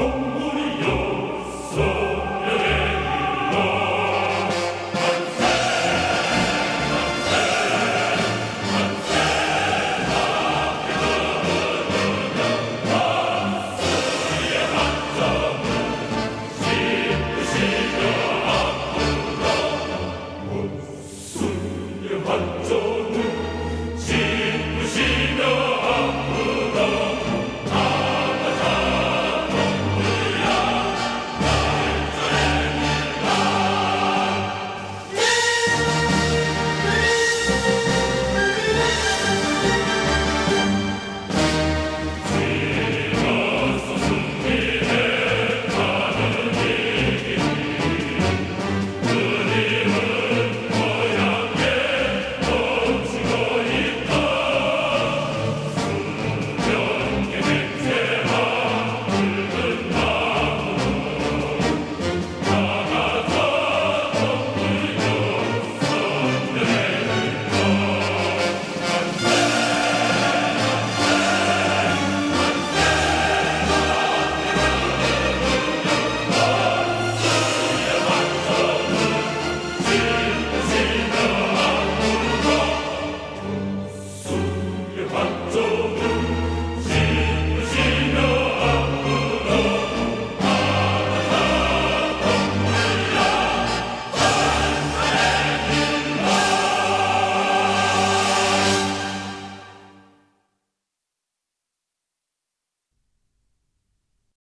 home.